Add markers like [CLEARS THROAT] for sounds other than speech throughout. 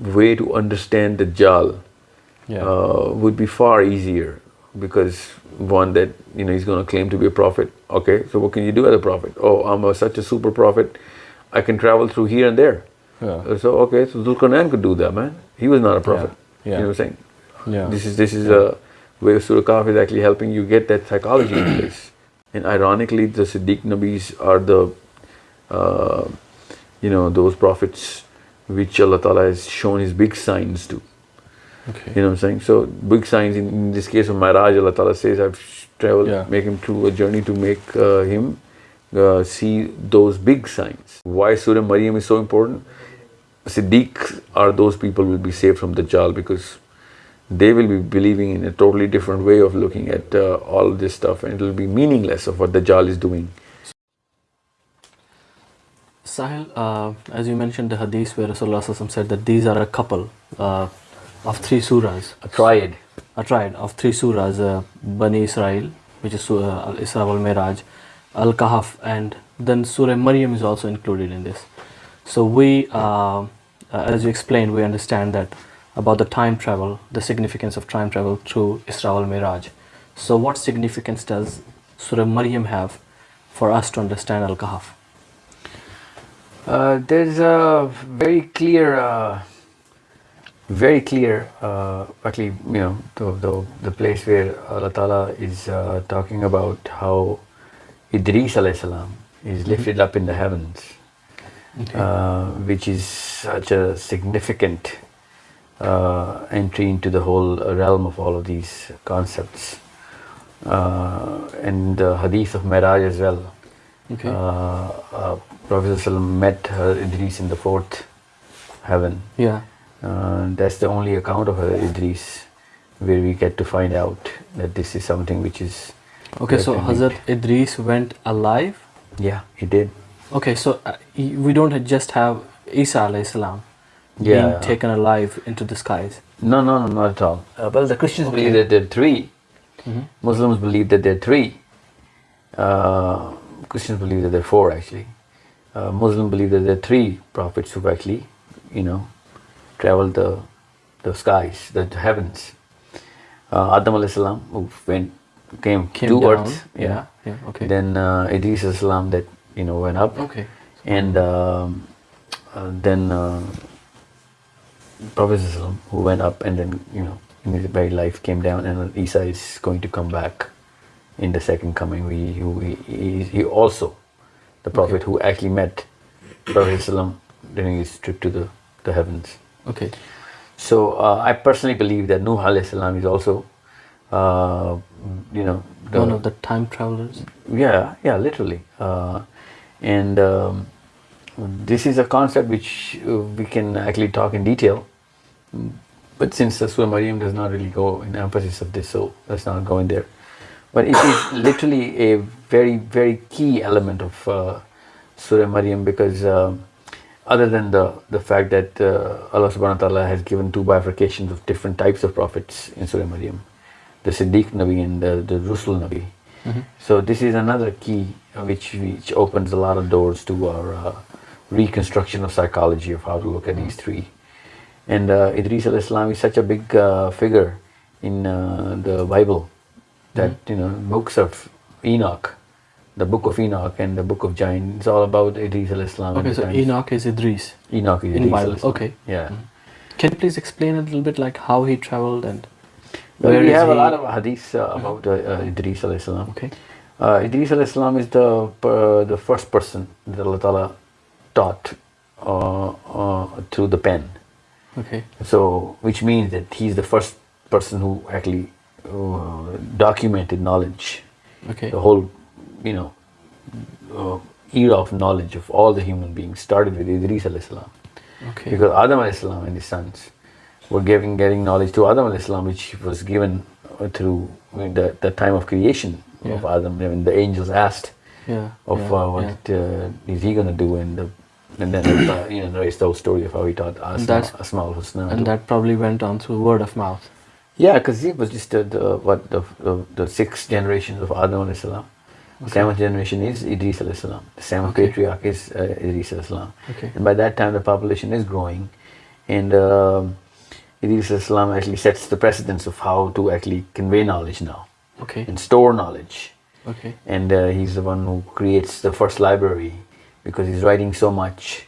way to understand Dajjal Yeah. uh, would be far easier because one that you know he's going to claim to be a prophet. Okay, so what can you do as a prophet? Oh, I'm a, such a super prophet. I can travel through here and there. Yeah. So okay, so Zulkarnain could do that, man. He was not a prophet. Yeah. You know what I'm saying? Yeah. This is this is a way Surah Kahf is actually helping you get that psychology in place. And ironically, the Siddiq Nabis are the, uh, you know, those prophets which Allah Ta'ala has shown His big signs to. Okay. You know what I'm saying? So big signs in, in this case of Miraj, Allah Ta'ala says, I've traveled, Yeah. make him through a journey to make uh, him uh, see those big signs. Why Surah Maryam is so important? Siddiq are those people will be saved from Dajjal because they will be believing in a totally different way of looking at uh, all this stuff and it will be meaningless of what Dajjal is doing. Sahil, uh, as you mentioned the hadith where Rasulullah said that these are a couple uh, of three surahs, A triad. a triad of three surahs, uh, Bani Israel, which is Surah Al-Isra wal-Miraj, Al-Kahf and then Surah Maryam is also included in this. So we, uh, uh, as you explained, we understand that about the time travel, the significance of time travel through Isra wal-Miraj. So what significance does Surah Maryam have for us to understand Al-Kahf? Uh, there's a very clear, uh, very clear, uh, actually, you know, the, the, the place where Allah Ta'ala is uh, talking about how Idris alayhi salam is lifted up in the heavens, uh, which is such a significant uh, entry into the whole realm of all of these concepts. Uh, and the hadith of Miraj as well. Okay. Uh, uh, Prophet ﷺ met uh, Idris in the fourth heaven. Yeah. Uh, that's the only account of uh, Idris where we get to find out that this is something which is. Okay, so Hazrat Idris went alive. Yeah, he did. Okay, so uh, we don't just have Isa alayhi salam Yeah. being taken alive into the skies. No, no, no, not at all. Uh, well, the Christians believe that there are 3 Muslims believe that there are three. Uh, Christians believe that there are four actually. Uh, Muslims believe that there are three prophets who've actually, you know, traveled the the skies, the heavens. Uh, Adam alayhi salam who went came, Came to down. earth. Yeah, yeah, okay. Then uh, Idris alayhi salam that you know went up. Okay. And um, uh, then uh, Prophet who went up and then, you know, in his very life came down and Isa is going to come back in the second coming. We, he, he, also, the Prophet who actually met Prophet during his trip to the, the heavens. Okay. So uh, I personally believe that Nuh alayhi salam is also, uh, you know, the, One of the time travelers. yeah, yeah, literally. Uh, and um, this is a concept which uh, we can actually talk in detail. But since the Surah Maryam does not really go in emphasis of this, so let's not go in there. But it is literally a very, very key element of uh, Surah Maryam because um, other than the, the fact that uh, Allah subhanahu wa ta'ala has given two bifurcations of different types of prophets in Surah Maryam, the Siddiq Nabi and the, the Rusul Nabi. So this is another key which, which opens a lot of doors to our uh, reconstruction of psychology of how to look at these three. And uh, Idris alayhi salam is such a big uh, figure in uh, the Bible that you know books of Enoch, the book of Enoch and the book of Giant, it's all about Idris al-Islam. Okay, so times. Enoch is Idris. Enoch is in Idris Bible, alayhi salam. okay. Yeah. Can you please explain a little bit like how he traveled and Well, where we have a lot of hadiths uh, about uh, uh, Idris al-Islam. Okay. Uh, Idris al-Islam is the the first person that Allah Ta'ala taught uh, uh, through the pen. Okay. So, which means that he's the first person who actually uh, documented knowledge. Okay. The whole, you know, uh, era of knowledge of all the human beings started with Idris. Okay. Because Adam alayhi salam and his sons were giving, getting knowledge to Adam alayhi salam, which was given through the, the time of creation of Yeah. Adam. When the angels asked yeah. of yeah, uh, what yeah. uh, is he going to do, and the, and then uh, you know narrates the whole story of how he taught Asma, that's- Asma al-Husna. And that probably went on through word of mouth. Yeah, because he was just uh, the what the, the the sixth generation of Adam alayhi salam. The seventh generation is Idris alayhi salam. The seventh Okay. patriarch is uh, Idris alayhi salam. Okay. And by that time, the population is growing, And um Idris Islam actually sets the precedence of how to actually convey knowledge now Okay. and store knowledge. Okay. And uh, he's the one who creates the first library because he's writing so much.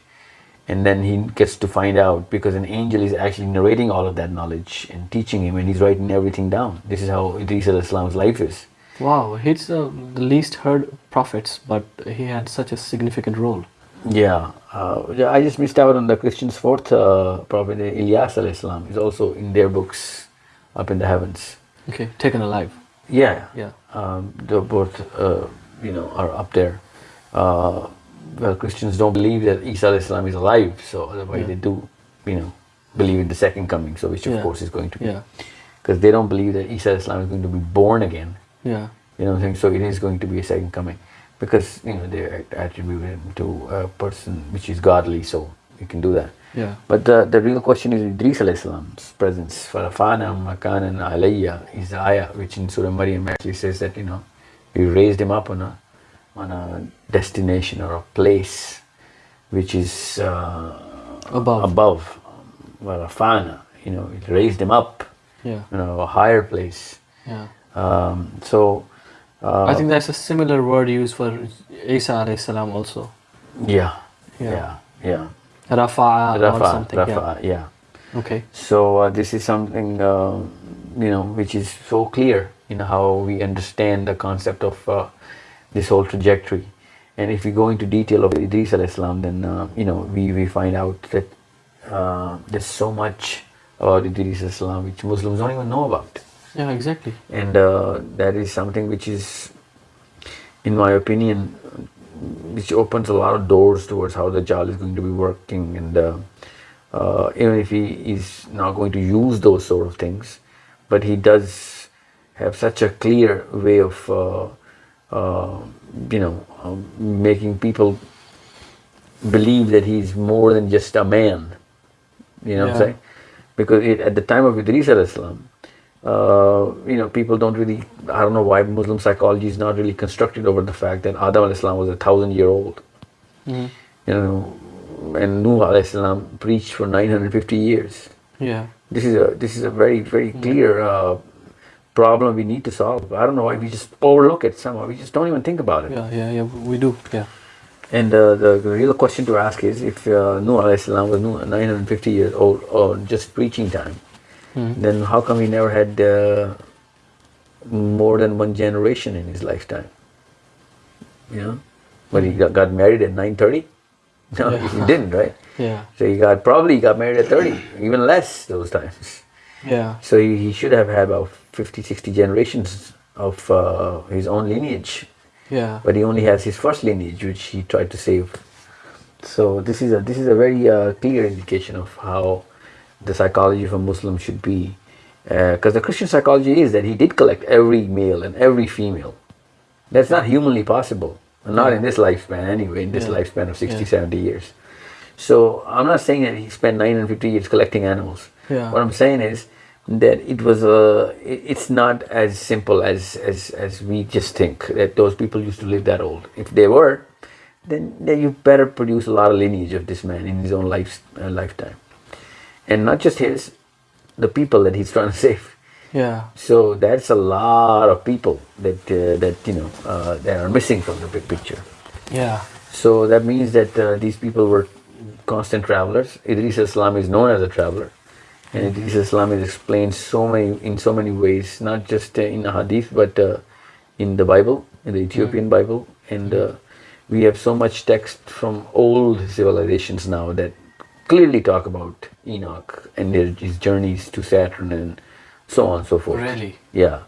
And then he gets to find out because an angel is actually narrating all of that knowledge and teaching him, and he's writing everything down. This is how Idris Al Islam's life is. Wow, he's uh, the least heard prophets, but he had such a significant role. Yeah, uh, yeah, I just missed out on the Christians' fourth uh, prophet, Ilyas al Islam, is also in their books up in the heavens. Okay, taken alive. Yeah, Yeah. Um, both, uh, you know, are up there. Well, Christians don't believe that Isa Islam is alive, so otherwise Yeah. they do, you know, believe in the second coming. So which of Yeah. course is going to be, Yeah. because they don't believe that Isa Islam is going to be born again. Yeah. You know what I'm saying? So it is going to be a second coming. Because, you know, they attribute him to a person which is godly, so you can do that. Yeah. But the, the real question is Idris Islam's presence. Farafana makanan alayya is the ayah which in Surah Maryam actually says that, you know, we raised him up on a on a destination or a place which is uh, Above. above. Farafana, you know, it raised him up, Yeah. you know, a higher place. Yeah. Um, so uh, I think that's a similar word used for Isa alayhi salam also. Yeah. Yeah. Yeah. Yeah. Rafa'a or something. Rafa, yeah. Yeah. Okay. So uh, this is something uh, you know which is so clear in how we understand the concept of uh, this whole trajectory. And if we go into detail of Idris al Islam, then uh, you know we, we find out that uh, there's so much about Idris al Islam which Muslims don't even know about. Yeah, exactly. and uh, that is something which is in my opinion which opens a lot of doors towards how the Dajjal is going to be working and uh, uh, even if he is not going to use those sort of things but he does have such a clear way of uh, you know um, making people believe that he's more than just a man you know what I'm saying because it, at the time of Idris al Islam uh, you know, people don't really, I don't know why Muslim psychology is not really constructed over the fact that Adam al Islam was a thousand year old. Mhm. You know, and Nuh al Islam preached for 950 years. Yeah. This is a this is a very very clear uh, problem we need to solve. I don't know why we just overlook it somehow. We just don't even think about it. Yeah. Yeah. Yeah. We do. Yeah. And uh, the, the real question to ask is if uh, Nuh was 950 years old or just preaching time, Mhm. then how come he never had uh, more than one generation in his lifetime? You know, but he got, got married at 9:30. No, Yeah. he didn't, right? [LAUGHS] Yeah. So he got probably he got married at 30, even less those times. Yeah. So he, he should have had about 50, 60 generations of uh, his own lineage, Yeah. but he only has his first lineage, which he tried to save. So this is a this is a very uh, clear indication of how the psychology of a Muslim should be, because the Christian psychology is that he did collect every male and every female. That's not humanly possible, not in this lifespan anyway. In this Yeah. lifespan of 60, Yeah. 70 years. So I'm not saying that he spent 950 years collecting animals. Yeah. What I'm saying is that it was a. It's not as simple as as as we just think that those people used to live that old. If they were, then, then you better produce a lot of lineage of this man in his own life, uh, lifetime. And not just his, the people that he's trying to [LAUGHS] save. Yeah. So that's a lot of people that uh, that you know uh, that are missing from the big picture. Yeah. So that means that uh, these people were constant travelers. Idris Islam is known as a traveler, and Idris Islam is explained so many in so many ways, not just uh, in the Hadith, but uh, in the Bible, in the Ethiopian Bible, and uh, we have so much text from old civilizations now that clearly talk about Enoch and his journeys to Saturn and so on and so forth. Really? Yeah,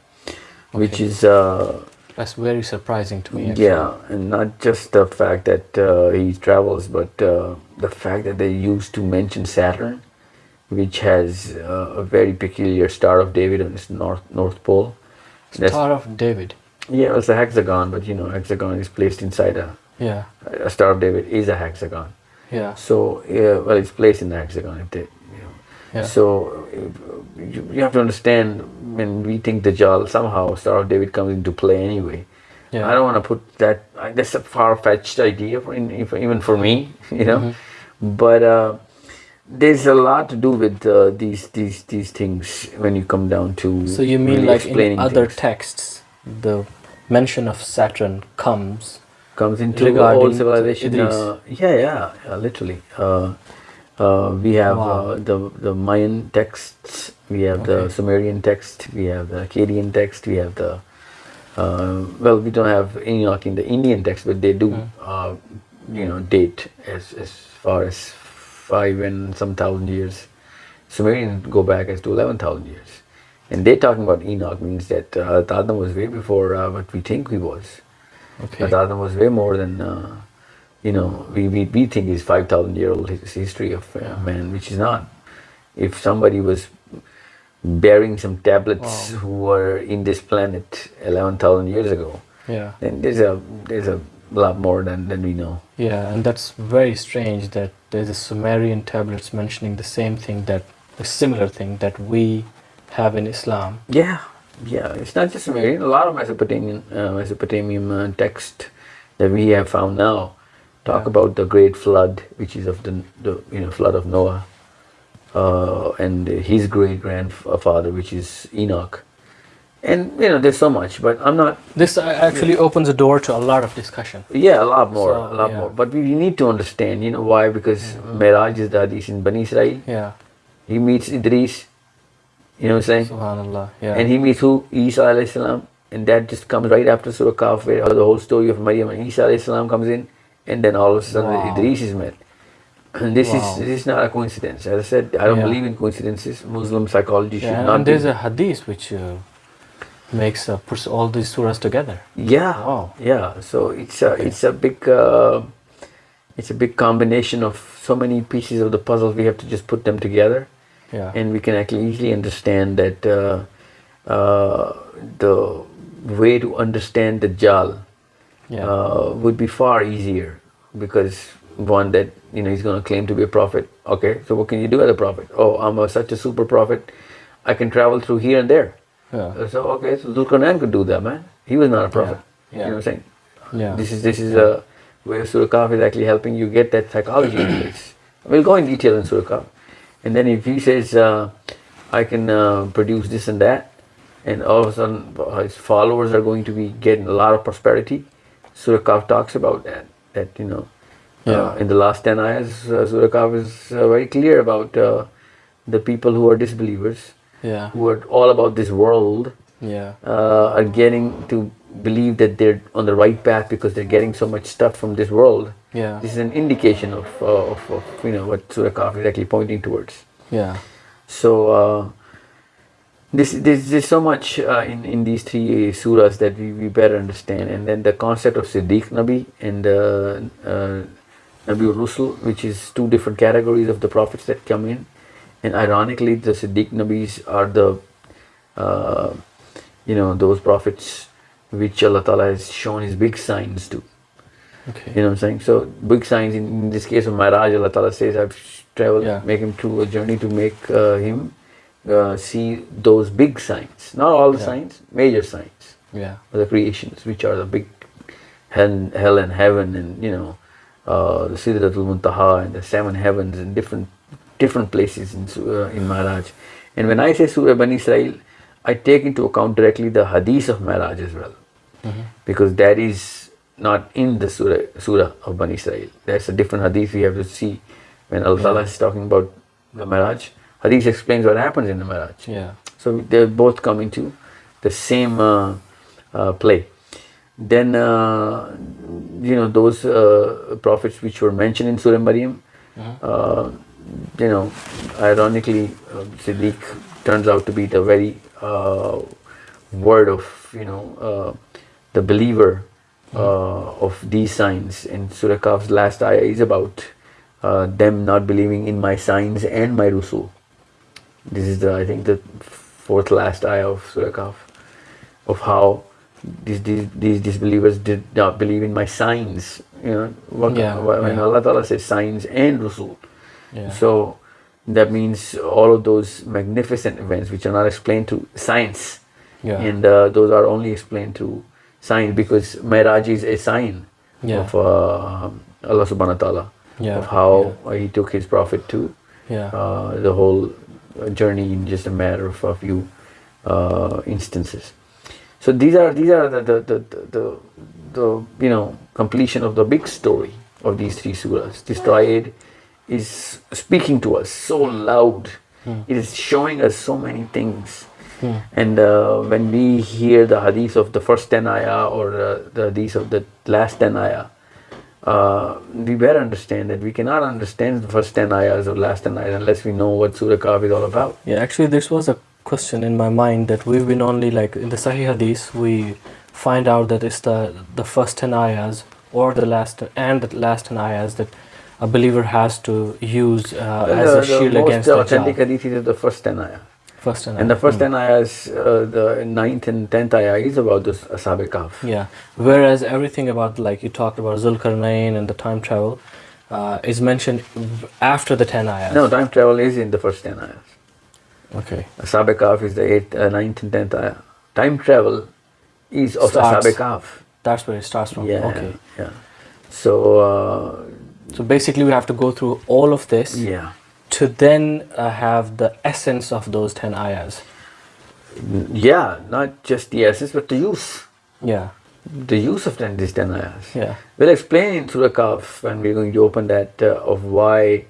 which is. Uh, That's very surprising to me. Actually. yeah, and not just the fact that uh, he travels, but uh, the fact that they used to mention Saturn, which has uh, a very peculiar Star of David on its north north pole. That's- Star of David. yeah, it's a hexagon, but you know, hexagon is placed inside a, Yeah. a Star of David is a hexagon. Yeah. So, yeah, well, it's placed in the hexagon. They, you know. Yeah. So you, you have to understand when we think Dajjal, somehow Star of David comes into play anyway. Yeah. I don't want to put that. That's a far-fetched idea, for, in, even for me, [LAUGHS] you know. Mm-hmm. But uh, there's a lot to do with uh, these these these things when you come down to. So you mean really like in other things. texts, the mention of Saturn comes comes into regarding all civilization. Uh, yeah, yeah, yeah, literally. Uh, uh, we have Wow. uh, the the Mayan texts, we have the Sumerian text, we have the Akkadian text, we have the uh, well, we don't have Enoch in the Indian text, but they do, uh, you know, date as as far as five and some thousand years. Sumerian go back as to eleven thousand years, and they're talking about Enoch means that uh, Adam was way before uh, what we think he was. okay. Adam was way more than, uh, you know, we, we, we think is 5,000 year old his history of uh, man, which is not. If somebody was bearing some tablets Wow. who were in this planet 11,000 years ago, Yeah. then there's a there's a lot more than, than we know. Yeah, and that's very strange that there's a Sumerian tablets mentioning the same thing that a similar thing that we have in Islam. Yeah, yeah. It's not just Sumerian. A lot of Mesopotamian uh, Mesopotamian uh, text that we have found now talk Yeah. about the great flood, which is of the, the you know flood of Noah, uh, and his great grandfather, which is Enoch. And you know, there's so much, but I'm not. This uh, actually opens a door to a lot of discussion. Yeah, a lot more, So, a lot yeah. more. But we need to understand, you know, why? Because Miraj is the hadith in Bani Israel. Yeah. He meets Idris. You know what I'm saying? Subhanallah. Yeah. And he meets who? Isa alayhi salam. And that just comes right after Surah Kahf, where the whole story of Maryam and Isa alayhi salam comes in. And then all of a sudden Wow. Idris is met. And [CLEARS THROAT] this Wow. is this is not a coincidence. As I said, I don't Yeah. believe in coincidences. Muslim psychology should yeah, not and be. there's a hadith which uh, makes uh, puts all these surahs together. Yeah, Wow. yeah. So it's a it's a big uh, it's a big combination of so many pieces of the puzzle. We have to just put them together. Yeah. and we can actually easily understand that uh, uh, the way to understand Dajjal yeah. uh, would be far easier because one that you know he's going to claim to be a prophet okay so what can you do as a prophet oh i'm a, such a super prophet i can travel through here and there yeah. So okay so Zulkarnain could do that man he was not a prophet Yeah. you know what i'm saying Yeah. this is this is a where Surah Kahf is actually helping you get that psychology in place. [COUGHS] We'll go in detail in Surah Kahf. And then if he says, uh, I can uh, produce this and that, and all of a sudden uh, his followers are going to be getting a lot of prosperity, Surah Kahf talks about that. That, you know, uh, in the last 10 ayahs, uh, Surah Kahf is uh, very clear about uh, the people who are disbelievers, yeah. who are all about this world, Yeah. uh, are getting to believe that they're on the right path because they're getting so much stuff from this world. Yeah. This is an indication of, uh, of, of you know what Surah Kahf is actually pointing towards. Yeah. So uh, this this there's so much uh, in in these three surahs that we, we better understand, and then the concept of Siddiq Nabi and uh, uh, Nabi Rusul, which is two different categories of the prophets that come in, and ironically, the Siddiq Nabis are the uh, you know those prophets which Allah Ta'ala has shown His big signs to. Okay. You know what I'm saying? So big signs in, in this case of Miraj, Allah Ta'ala says, I've traveled, Yeah. make him through a journey to make uh, him uh, see those big signs. Not all the Yeah. signs, major signs Yeah. of the creations, which are the big hell, hell and heaven and, you know, uh, the Sidratul Muntaha and the seven heavens and different different places in, uh, in Miraj. And when I say Surah Bani Israel, I take into account directly the hadith of Miraj as well because that is not in the surah, surah of Bani Israel. That's a different hadith we have to see when Allah Ta'ala is talking about the Miraj. Hadith explains what happens in the Miraj. Yeah. So they both come into the same uh, uh, play. Then, uh, you know, those uh, prophets which were mentioned in Surah Maryam, uh, you know, ironically, uh, Siddiq turns out to be the very uh, word of, you know, uh, the believer uh, of these signs. And Surah Kahf's last ayah is about uh, them not believing in my signs and my rusul. This is the I think the fourth last ayah of Surah Kahf of how these, these these disbelievers did not believe in my signs. You know, what, Yeah, when yeah. Allah Ta'ala says signs and Rasul. Yeah. So that means all of those magnificent events which are not explained to science, Yeah. and uh, those are only explained to science because Miraj is a sign Yeah. of uh, Allah Subhanahu wa Taala Yeah, of how uh, He took His Prophet to Yeah. uh, the whole journey in just a matter of a few uh, instances. So these are these are the the, the, the, the the you know completion of the big story of these three surahs. This triad is speaking to us so loud. It is showing us so many things. And uh, when we hear the hadith of the first 10 ayah or uh, the hadith of the last 10 ayah, uh, we better understand that we cannot understand the first 10 ayahs or last 10 ayahs unless we know what Surah Kahf is all about. Yeah, actually, this was a question in my mind that we've been only like in the Sahih Hadith, we find out that it's the the first ten ayahs or the last and the last ten ayahs that a believer has to use uh, as the, a shield the most against the authentic hadith is the first 10 ayah. First ten. And the first Hmm. 10 ayahs, uh, the ninth and 10th ayah is about the Ashab Kahf. Yeah. Whereas everything about like you talked about Zulkarnain and the time travel uh, is mentioned after the ten ayahs. No, time travel is in the first 10 ayahs. Okay. Ashab Kahf is the 8th, uh, 9th and 10th ayah. Time travel is of Ashab Kahf. That's where it starts from. Yeah, Okay. yeah. So, uh, So basically, we have to go through all of this yeah. to then uh, have the essence of those ten ayahs. Yeah, not just the essence, but the use. Yeah. The use of 10, these 10 ayahs. Yeah. We'll explain in Surah Kahf when we're going to open that uh, of why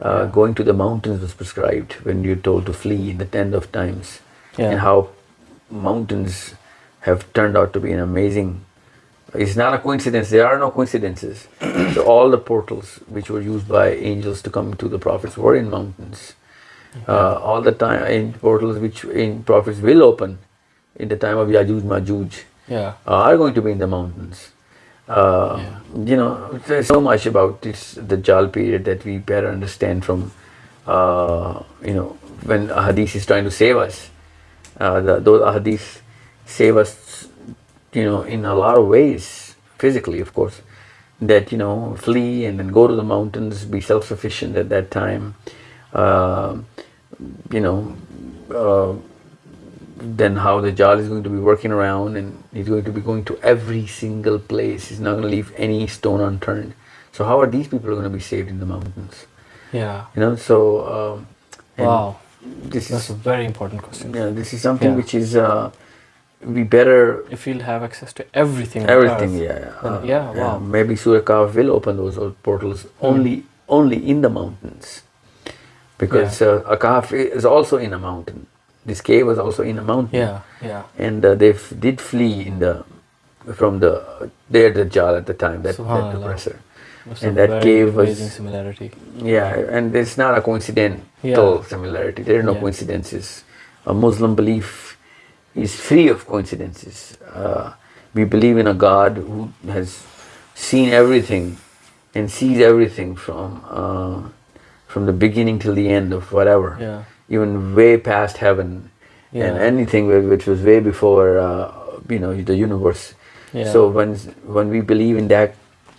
uh, going to the mountains was prescribed when you're told to flee in the end of times. Yeah. And how mountains have turned out to be an amazing. It's not a coincidence. There are no coincidences. so all the portals which were used by angels to come to the prophets were in mountains. Uh, all the time in portals which in prophets will open in the time of Yajuj Majuj Yeah. are going to be in the mountains. Uh, You know, there's so much about this Dajjal period that we better understand from, uh, you know, when a hadith is trying to save us. Uh, the, those hadiths save us, you know, in a lot of ways, physically, of course. That, you know, flee and then go to the mountains, be self sufficient at that time. Uh, you know, uh, then how Dajjal is going to be working around and he's going to be going to every single place. He's not going to leave any stone unturned. So how are these people going to be saved in the mountains? Yeah. You know, so um, Wow. this That's a is very important question. yeah, this is something Yeah. which is uh, we better If we'll have access to everything. everything. Yeah, then uh, yeah, wow. Maybe Surah Kahf will open those portals only only in the mountains because uh, a Kahf is also in a mountain. This cave was also in a mountain. Yeah. Yeah. and uh, they f- did flee in the from the their Dajjal at the time that, that oppressor and that cave was amazing similarity. yeah and it's not a coincidental Yeah. similarity there are no Yeah. coincidences a Muslim belief is free of coincidences uh, we believe in a God who has seen everything and sees everything from uh, from the beginning till the end of whatever Yeah. even way past heaven and anything which was way before uh, you know the universe. Yeah. So when when we believe in that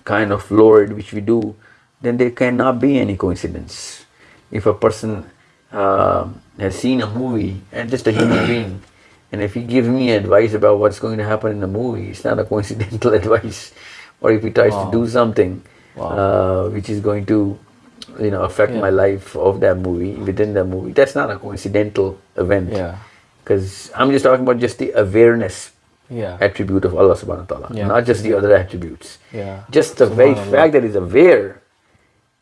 kind of Lord, which we do, then there cannot be any coincidence. If a person uh, has seen a movie and just a human [COUGHS] being, and if he gives me advice about what's going to happen in the movie, it's not a [LAUGHS] coincidental advice. Or if he tries Wow. to do something Wow. uh, which is going to you know affect Yeah. my life of that movie within that movie that's not a coincidental event Yeah. because i'm just talking about just the awareness Yeah. attribute of allah subhanahu wa ta'ala Yeah. not just the other attributes Yeah. just the very fact that he's aware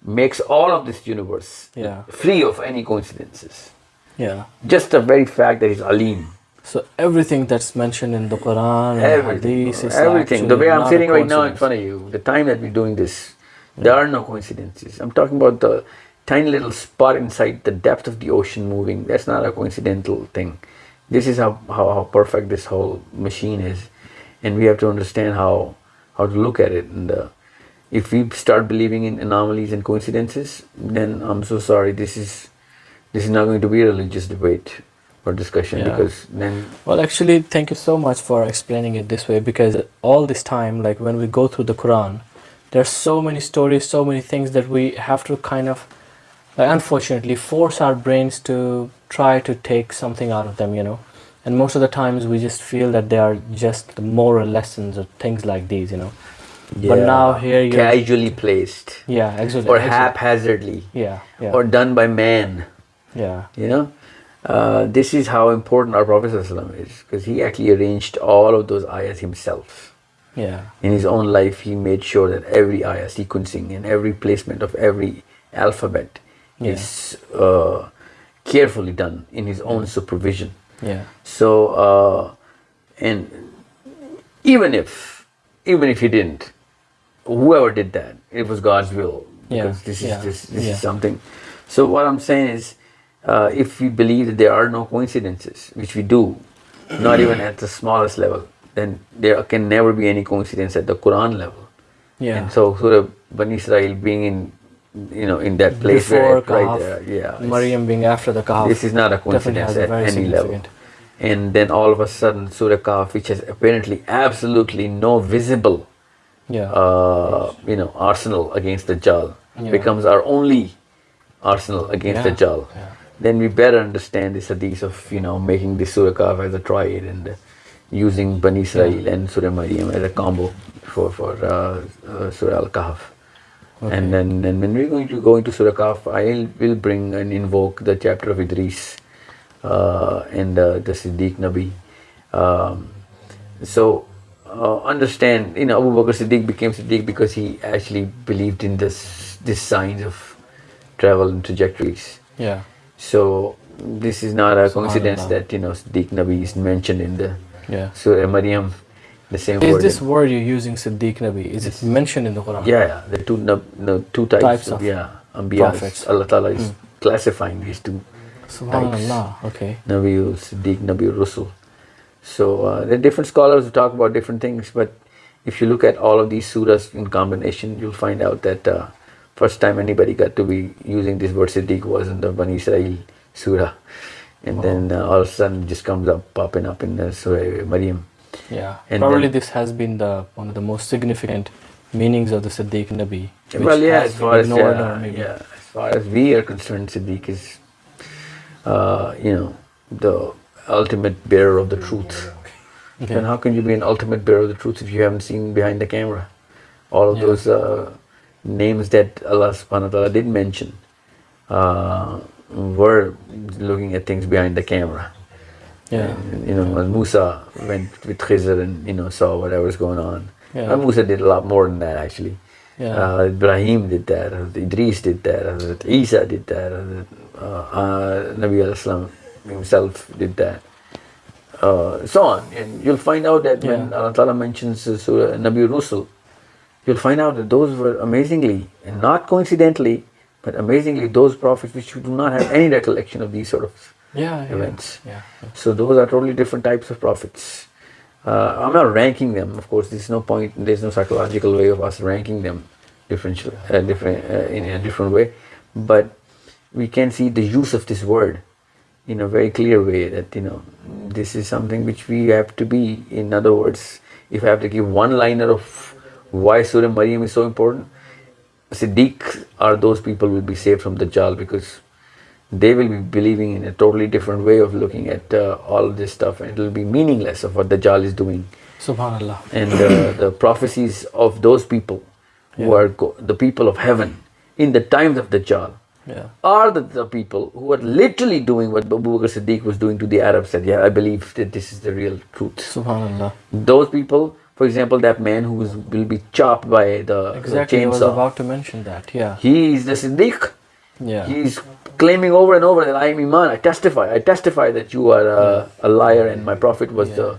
makes all of this universe Yeah. free of any coincidences Yeah. just the very fact that he's alim So everything that's mentioned in the Quran and everything Hadith is everything. the way i'm sitting right now in front of you the time that we're doing this there are no coincidences. I'm talking about the tiny little spot inside the depth of the ocean moving. That's not a coincidental thing. This is how, how, how perfect this whole machine is. And we have to understand how how to look at it. And uh, if we start believing in anomalies and coincidences then i'm so sorry. This is this is not going to be a religious debate or discussion Yeah. because then Well, actually, thank you so much for explaining it this way because all this time, like when we go through the Quran, there's so many stories, so many things that we have to kind of, like, unfortunately, force our brains to try to take something out of them, you know. And most of the times, we just feel that they are just the moral lessons or things like these, you know. yeah. But now here you're casually placed yeah, exactly. or haphazardly Yeah, yeah, or done by man. yeah, You know, uh, this is how important our Prophet is because he actually arranged all of those ayahs himself. yeah, In his own life, he made sure that every ayah sequencing and every placement of every alphabet Yeah. is uh, carefully done in his own supervision. yeah, So, uh, and even if, even if he didn't, whoever did that, it was God's will. Yeah, Because this is yeah, this, this yeah. is something. So what I'm saying is, uh, if we believe that there are no coincidences, which we do, not even at the smallest level, then there can never be any coincidence at the Quran level. yeah. And so Surah Bani Israel being in, you know, in that place Before where right there, yeah, Maryam being after the Kahf. this is not a coincidence a at very any level. And then all of a sudden, Surah Kahf, which has apparently absolutely no visible, Yeah, uh, you know, arsenal against Dajjal, Yeah. becomes our only arsenal against the Yeah, Jal. yeah. Then we better understand this hadith of, you know, making this Surah Kahf as a triad and uh, using Bani Israel and Surah Maryam as a combo for, for uh, uh, Surah Al-Kahf. And then and when we're going to go into Surah Kahf, I will bring and invoke the chapter of Idris uh, and uh, the Siddiq Nabi. Um, so uh, understand, you know, Abu Bakr Siddiq became Siddiq because he actually believed in this, this signs of travel and trajectories. yeah, So this is not a coincidence that you know Siddiq Nabi is mentioned in the yeah. Surah Maryam, the same Is word. this word you're using, Siddiq Nabi? Is it mentioned in the Quran? Yeah, yeah, the two two types, Types of, of yeah, ambiyas. prophets. Allah Ta'ala is classifying these two Subhanallah. Okay. Nabi Siddiq, Nabi Rusul. So uh, there are different scholars who talk about different things, but if you look at all of these surahs in combination, you'll find out that uh, first time anybody got to be using this word Siddiq was in the Bani Israel surah, and then uh, all of a sudden it just comes up popping up in the Surah Maryam. Yeah. And Probably then- this has been the one of the most significant meanings of the Siddiq Nabi. well, yeah, as far as yeah, maybe- yeah, as far as we are concerned, Siddiq is, uh, you know, the ultimate bearer of the truth. Okay. And how can you be an ultimate bearer of the truth if you haven't seen behind the camera? All of Yeah. those uh, names that Allah subhanahu wa ta'ala did mention uh, were looking at things behind the camera. Yeah. And, you know, when Musa went with Khizr and, you know, saw whatever was going on. Yeah. And Musa did a lot more than that actually. Yeah. Uh, Ibrahim did that, Idris did that, Hazrat Isa did that, Hazrat, uh, uh, Nabi al-Islam himself did that. Uh, so on. And you'll find out that when Yeah. Allah Ta'ala mentions Surah Nabi Rusul, you'll find out that those were amazingly, and not coincidentally, but amazingly those prophets which you do not have any recollection of these sort of Yeah. yeah. events. Yeah. So those are totally different types of prophets. Uh, I'm not ranking them. Of course, there's no point. There's no psychological way of us ranking them differential, uh, different uh, in a different way. But we can see the use of this word in a very clear way. That you know, this is something which we have to be. In other words, if I have to give one liner of why Surah Maryam is so important, Siddiq are those people will be saved from the Dajjal because they will be believing in a totally different way of looking at uh, all this stuff and it will be meaningless of what the Dajjal is doing. Subhanallah. And uh, [COUGHS] the prophecies of those people who Yeah. are go- the people of heaven in the times of the Dajjal Yeah. are the, the people who are literally doing what Abu Bakr Siddiq was doing to the Arabs said, yeah, I believe that this is the real truth. Subhanallah. Those people, for example, that man who is, will be chopped by the Exactly. I was about to mention that. Yeah. he is the Siddiq. Yeah. He's claiming over and over that I am Iman. I testify. I testify that you are uh, a liar and my prophet was the uh,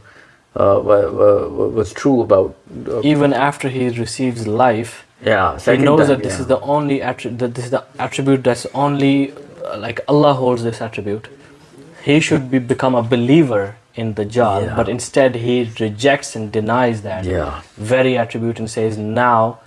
wa- wa- was true about. Uh, Even after he receives life, yeah, he knows time, that this yeah. is the only attri- that this is the attribute that's only uh, like Allah holds this attribute. He should be become a believer in Dajjal, Yeah. but instead he rejects and denies that Yeah. very attribute and says, "Now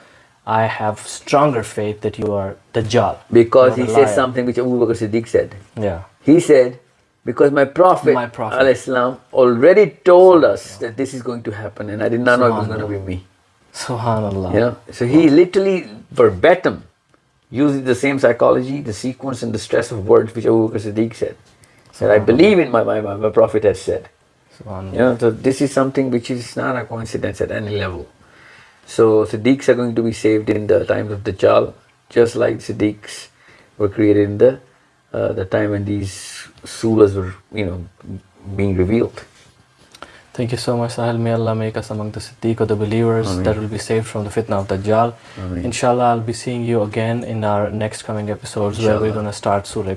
I have stronger faith that you are Dajjal." because he says liar." something which Abu Bakr Siddiq said. Yeah. He said, because my prophet, My prophet. salam, already told us that this is going to happen, and I did not know it was going to be me. Subhanallah. You know, so he literally verbatim uses the same psychology, the sequence, and the stress of words which Abu Bakr Siddiq said. Said, I believe in my, my, my, my prophet has said. Subhanallah. You know, so this is something which is not a coincidence at any level. So Siddiqs are going to be saved in the times of Dajjal, just like Siddiqs were created in the uh, the time when these surahs were, you know, being revealed. Thank you so much, Sahil. May Allah make us among the Siddiq of the believers that will be saved from the fitna of Dajjal. Ameen. Inshallah, I'll be seeing you again in our next coming episodes where we're going to start Surah.